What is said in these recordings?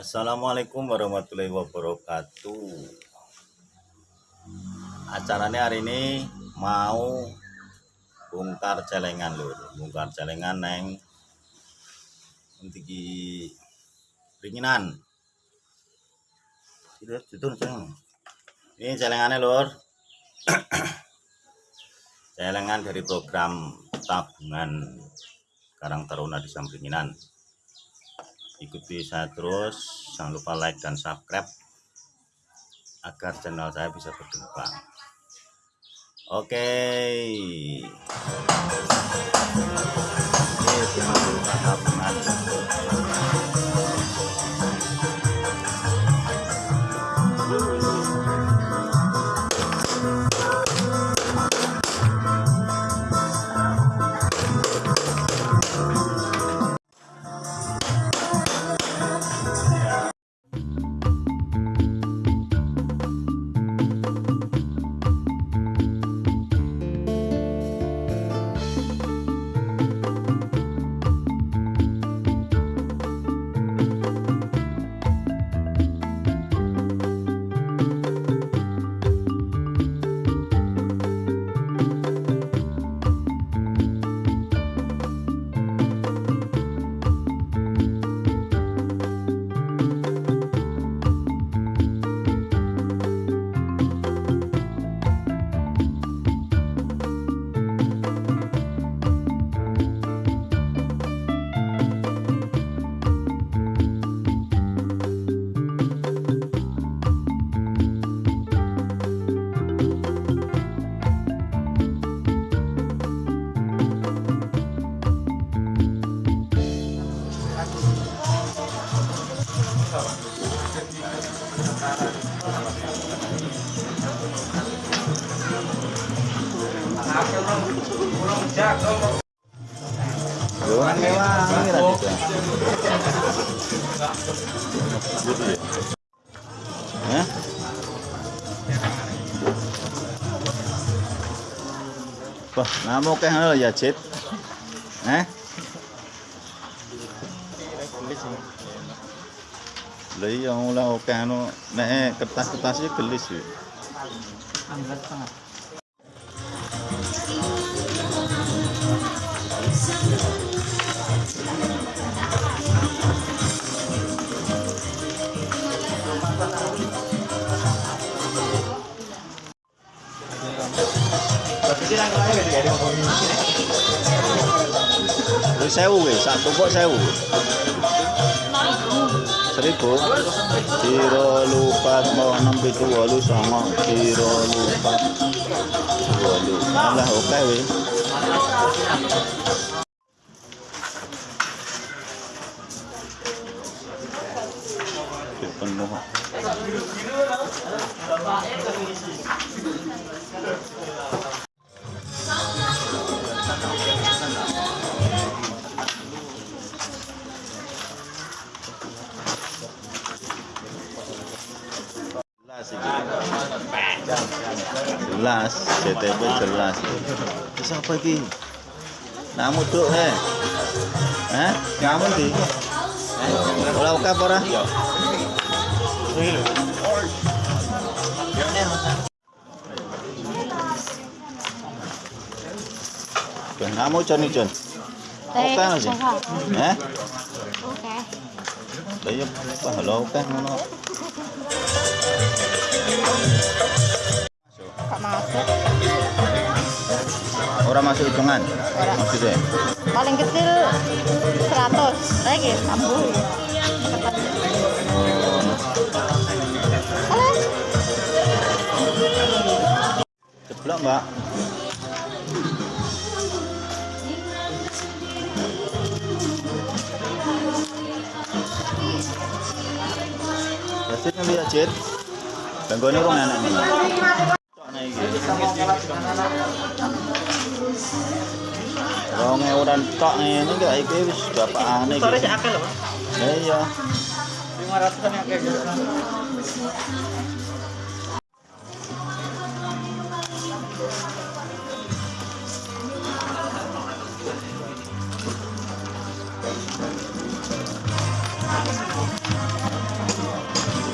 Assalamualaikum warahmatullahi wabarakatuh. Acaranya hari ini mau bongkar celengan lur bongkar celengan neng untuk ringinan ini celengannya lur. Celengan dari program tabungan Karang Taruna di Sampinginan ikuti saya terus jangan lupa like dan subscribe agar channel saya bisa berkembang. Oke. ini Luang mewah ya. Wah, namo keh halo ya, Cit. Eh? Lah iya ora oke anu nek kertas-kertas iki gelis sewu wis, sak tumpuk sewu. Seribu. tiro lupat mau enam pitu walu sama. tiro lupat walu. Alah oke wis. Penuh. Jelas iki. Jelas, CTP jelas. Terus apa iki? Namu duk he. Hah? Kamu di? Ora oke apa kamu Jon eh, Oke eh? Oke. Iya, oke Orang masuk hitungan. Paling kecil 100. Lagi, 60. Ceblok, Mbak. Yasin ngendi ya, Jit? Ganggone rong enak nih. Cokne iki. Rong ewuran tok ngene iki iki wis bapakane iki. Sore sih akeh lho, Mas. Ya iya. 500 kan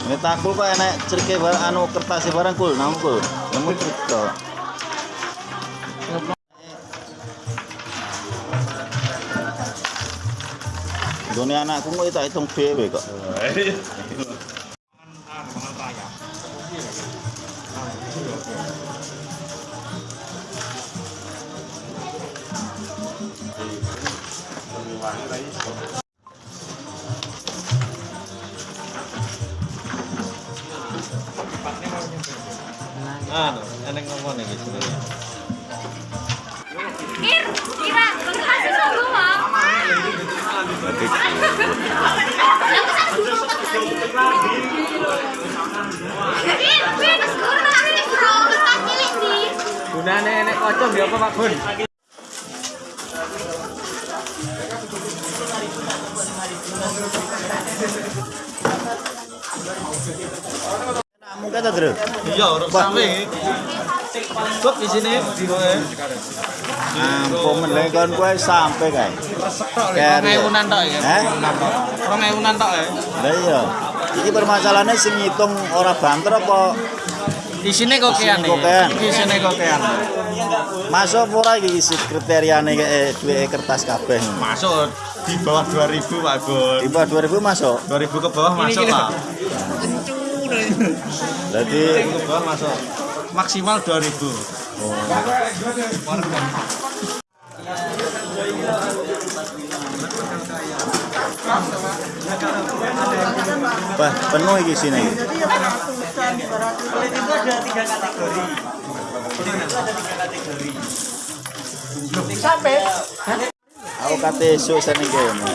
akeh. takul kok enek cerike barang anu kertas barang kul nang kul. Nemu cerik to. Doni anakku tak hitung dhewe kok. Anu, eneng ngomong iki jenenge. Kir, kira, kasih dulu, sih. Gunane enek kocok ya apa Pak Gun? Namu kata Dre. Iya, urut sampe. Kok di sini di. Ampun meneh kon kowe sampe kae. Rong ewunan tok ya. Heh? Rong ewunan tok ya. Lah iya. Iki permasalahannya sing ngitung ora banter apa Isine kokean iki. Kokean. Iki isine kokean. masuk apa ora iki isi kriteriane eh, duwe kertas kabeh. Masuk di bawah 2000 Pak Gun. Di bawah 2000 masuk. 2000 ke bawah masuk Pak. Berarti 2000 ke bawah masuk. Maksimal 2000. wah penuh iki sini. Aku kate esuk seneng kene.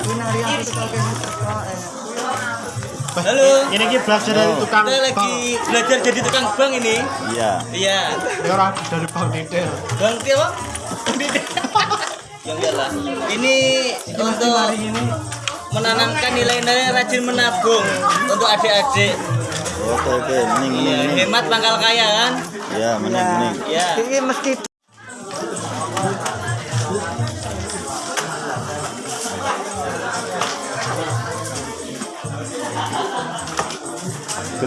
Halo. Ini ki belajar dari tukang Kita lagi belajar jadi tukang bank ini. Iya. Iya. Ya, orang dari bang detail. Bang Tio. Yang iyalah. Ini untuk menanamkan nilai-nilai rajin menabung untuk adik-adik. Oke oke, mending Iya, mending mending. hemat pangkal kaya kan? Ya, mending mending. Iya. Ini meski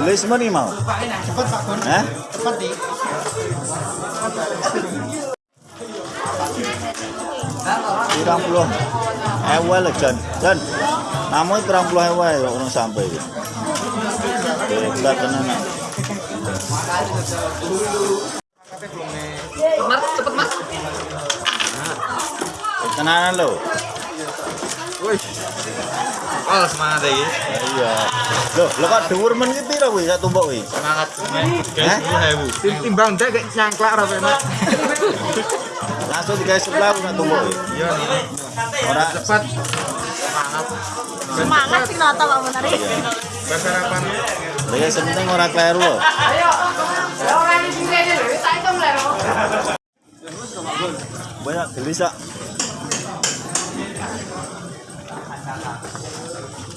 Gelis semua nih mau. cepat Pak Gun, Hah? cepat di. Pirang puluh ewe lah Jan. Jan. Namun pirang puluh ewe ya orang sampai. Hebat tenan. nak. Mas, cepet Mas. Tenanan lo. Oh, semangat ya. Iya. Loh, lo kok dhuwur men iki piro kuwi sak tumbuk kuwi? Semangat. 10.000. Timbang dek kayak nyangklak ra enak. Langsung digawe sebelah sak tumbuk kuwi. Iya nih. Ora Cepat. Semangat sih nata Pak Munari. Bersarapan. lha ya penting ora kleru lho. Banyak gelis sak.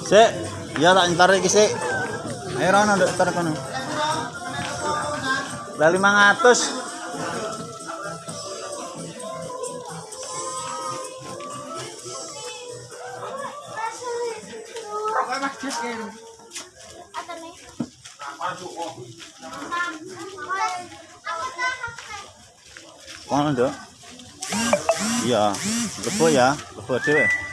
Sik, ya tak entar iki sik. Ayo rono ndek entar kono. Lah 500. Kono. Iya, lebo ya, lebo dhewe.